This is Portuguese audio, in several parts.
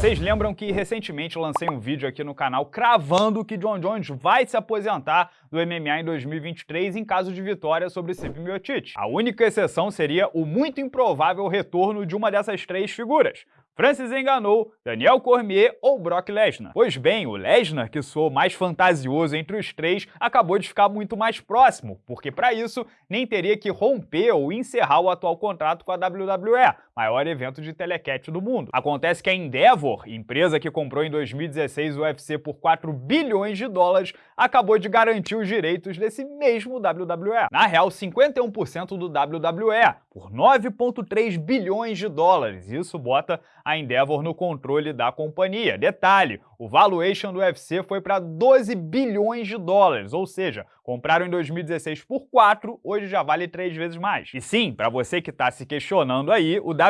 Vocês lembram que recentemente lancei um vídeo aqui no canal cravando que John Jones vai se aposentar do MMA em 2023 em caso de vitória sobre Stipe Miocic. A única exceção seria o muito improvável retorno de uma dessas três figuras, Francis enganou Daniel Cormier ou Brock Lesnar. Pois bem, o Lesnar, que soou mais fantasioso entre os três, acabou de ficar muito mais próximo, porque para isso nem teria que romper ou encerrar o atual contrato com a WWE, maior evento de telecat do mundo. Acontece que a Endeavor, empresa que comprou em 2016 o UFC por 4 bilhões de dólares, acabou de garantir os direitos desse mesmo WWE. Na real, 51% do WWE, por 9,3 bilhões de dólares. Isso bota a Endeavor no controle da companhia. Detalhe, o valuation do UFC foi para 12 bilhões de dólares, ou seja, compraram em 2016 por 4, hoje já vale 3 vezes mais. E sim, para você que está se questionando aí, o WWE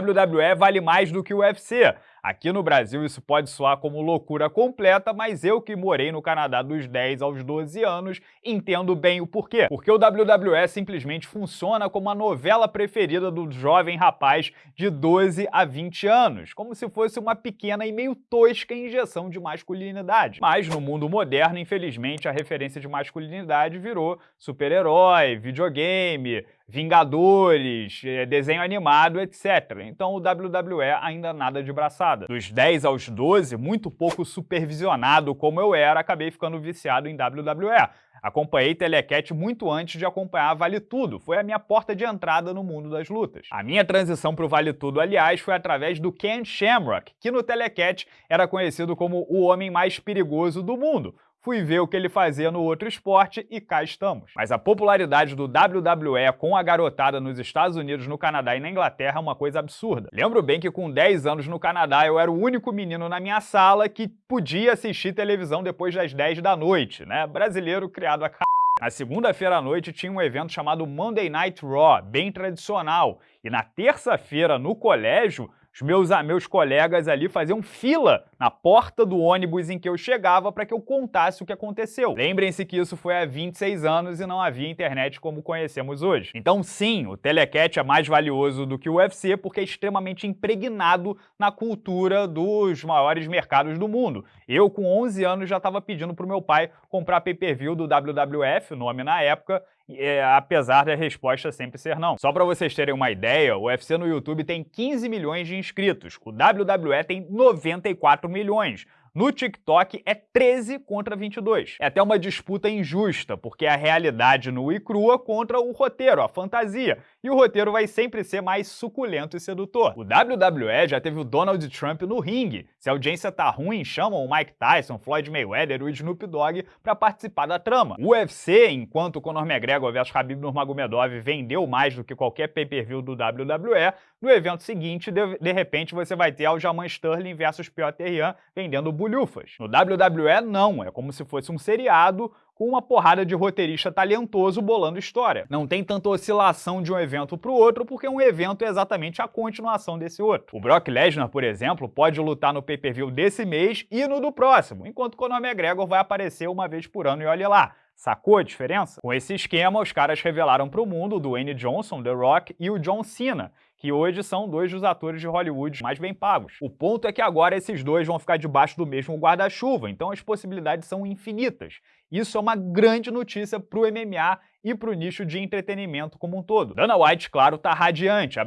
vale mais do que o UFC. Aqui no Brasil isso pode soar como loucura completa, mas eu que morei no Canadá dos 10 aos 12 anos entendo bem o porquê. Porque o WWE simplesmente funciona como a novela preferida do jovem rapaz de 12 a 20 anos, como se fosse uma pequena e meio tosca injeção de masculinidade. Mas no mundo moderno, infelizmente, a referência de masculinidade virou super-herói, videogame, Vingadores, eh, desenho animado, etc. Então o WWE ainda nada de braçada. Dos 10 aos 12, muito pouco supervisionado como eu era, acabei ficando viciado em WWE. Acompanhei Telecat muito antes de acompanhar Vale Tudo, foi a minha porta de entrada no mundo das lutas. A minha transição para o Vale Tudo, aliás, foi através do Ken Shamrock, que no Telecat era conhecido como o homem mais perigoso do mundo, fui ver o que ele fazia no outro esporte e cá estamos. Mas a popularidade do WWE com a garotada nos Estados Unidos, no Canadá e na Inglaterra é uma coisa absurda. Lembro bem que com 10 anos no Canadá eu era o único menino na minha sala que podia assistir televisão depois das 10 da noite, né? Brasileiro criado a c... Na segunda-feira à noite tinha um evento chamado Monday Night Raw, bem tradicional. E na terça-feira, no colégio, os meus, meus colegas ali faziam fila na porta do ônibus em que eu chegava para que eu contasse o que aconteceu. Lembrem-se que isso foi há 26 anos e não havia internet como conhecemos hoje. Então sim, o Telecat é mais valioso do que o UFC porque é extremamente impregnado na cultura dos maiores mercados do mundo. Eu, com 11 anos, já estava pedindo para o meu pai comprar pay-per-view do WWF, nome na época, é, apesar da resposta sempre ser não. Só para vocês terem uma ideia, o UFC no YouTube tem 15 milhões de inscritos, o WWE tem 94 milhões. No TikTok é 13 contra 22. É até uma disputa injusta, porque é a realidade nua e crua contra o roteiro, a fantasia. E o roteiro vai sempre ser mais suculento e sedutor. O WWE já teve o Donald Trump no ringue. Se a audiência tá ruim, chamam o Mike Tyson, Floyd Mayweather o Snoop Dogg para participar da trama. O UFC, enquanto o Conor McGregor vs Khabib Nurmagomedov vendeu mais do que qualquer pay-per-view do WWE, no evento seguinte, de, de repente, você vai ter Aljamain Sterling versus Piotr Jan vendendo bulhufas. No WWE, não. É como se fosse um seriado com uma porrada de roteirista talentoso bolando história. Não tem tanta oscilação de um evento para o outro, porque um evento é exatamente a continuação desse outro. O Brock Lesnar, por exemplo, pode lutar no pay-per-view desse mês e no do próximo, enquanto o Conor McGregor vai aparecer uma vez por ano e olha lá. Sacou a diferença? Com esse esquema, os caras revelaram para o mundo o Dwayne Johnson, The Rock e o John Cena, que hoje são dois dos atores de Hollywood mais bem pagos. O ponto é que agora esses dois vão ficar debaixo do mesmo guarda-chuva, então as possibilidades são infinitas. Isso é uma grande notícia para o MMA e para o nicho de entretenimento como um todo. Dana White, claro, está radiante.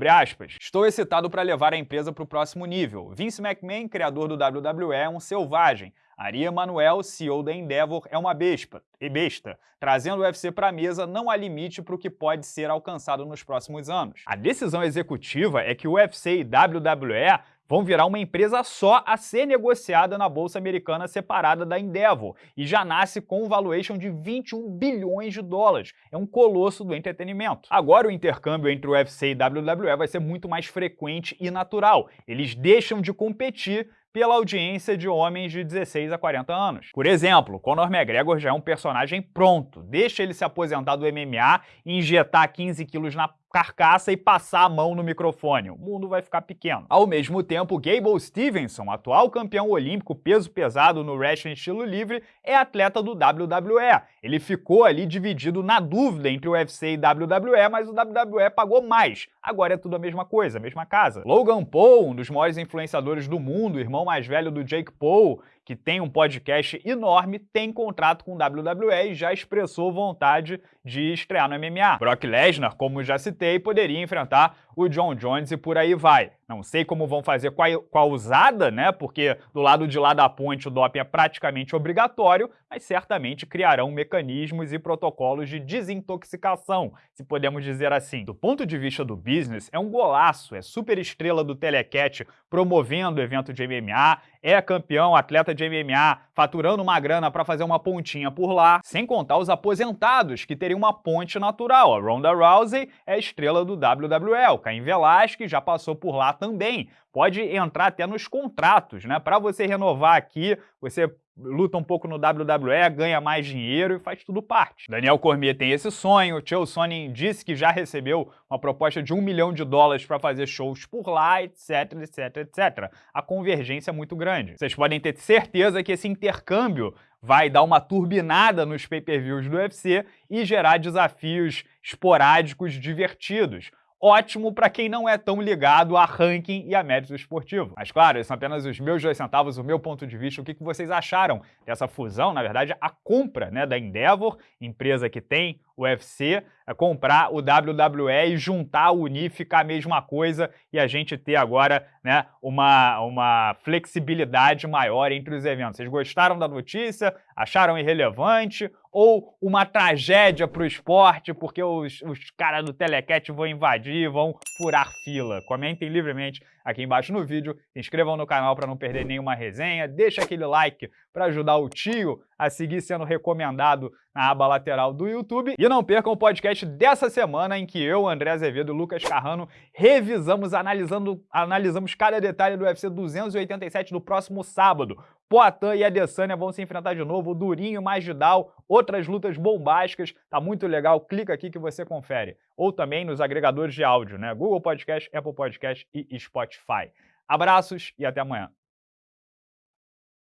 Estou excitado para levar a empresa para o próximo nível. Vince McMahon, criador do WWE, é um selvagem. Ari Emanuel, CEO da Endeavor, é uma besta, e besta. Trazendo o UFC para a mesa, não há limite para o que pode ser alcançado nos próximos anos. A decisão executiva é que o UFC e WWE vão virar uma empresa só a ser negociada na Bolsa Americana separada da Endeavor, e já nasce com um valuation de 21 bilhões de dólares. É um colosso do entretenimento. Agora o intercâmbio entre o UFC e WWE vai ser muito mais frequente e natural. Eles deixam de competir pela audiência de homens de 16 a 40 anos. Por exemplo, Conor McGregor já é um personagem pronto, deixa ele se aposentar do MMA e injetar 15 quilos na carcaça e passar a mão no microfone. O mundo vai ficar pequeno. Ao mesmo tempo, Gable Stevenson, atual campeão olímpico peso pesado no wrestling estilo livre, é atleta do WWE. Ele ficou ali dividido na dúvida entre o UFC e WWE, mas o WWE pagou mais. Agora é tudo a mesma coisa, a mesma casa. Logan Paul, um dos maiores influenciadores do mundo, irmão mais velho do Jake Paul, que tem um podcast enorme, tem contrato com o WWE e já expressou vontade de estrear no MMA. Brock Lesnar, como já citei, poderia enfrentar o John Jones e por aí vai. Não sei como vão fazer com a, com a usada, né? Porque do lado de lá da ponte o doping é praticamente obrigatório, mas certamente criarão mecanismos e protocolos de desintoxicação, se podemos dizer assim. Do ponto de vista do business, é um golaço, é super estrela do Telecat promovendo o evento de MMA, é campeão, atleta de MMA, faturando uma grana para fazer uma pontinha por lá, sem contar os aposentados, que teriam uma ponte natural. A Ronda Rousey é estrela do WWE, o Caim Velasquez já passou por lá também. Pode entrar até nos contratos, né? Para você renovar aqui, você luta um pouco no WWE, ganha mais dinheiro e faz tudo parte. Daniel Cormier tem esse sonho, Chael Sonnen disse que já recebeu uma proposta de um milhão de dólares para fazer shows por lá, etc, etc, etc. A convergência é muito grande. Vocês podem ter certeza que esse intercâmbio vai dar uma turbinada nos pay-per-views do UFC e gerar desafios esporádicos divertidos ótimo para quem não é tão ligado a ranking e a mérito esportivo. Mas claro, esses são apenas os meus dois centavos, o meu ponto de vista, o que vocês acharam dessa fusão, na verdade, a compra né, da Endeavor, empresa que tem UFC, é comprar o WWE e juntar, unir, ficar a mesma coisa e a gente ter agora né, uma, uma flexibilidade maior entre os eventos. Vocês gostaram da notícia? Acharam irrelevante? Ou uma tragédia para o esporte porque os, os caras do Telecat vão invadir, vão furar fila? Comentem livremente aqui embaixo no vídeo, se inscrevam no canal para não perder nenhuma resenha, deixa aquele like para ajudar o tio a seguir sendo recomendado na aba lateral do YouTube. E não percam o podcast dessa semana em que eu, André Azevedo e Lucas Carrano revisamos, analisando, analisamos cada detalhe do UFC 287 do próximo sábado. Poatan e Adesanya vão se enfrentar de novo, Durinho e Magidal, outras lutas bombásticas, tá muito legal, clica aqui que você confere. Ou também nos agregadores de áudio, né? Google Podcast, Apple Podcast e Spotify. Abraços e até amanhã.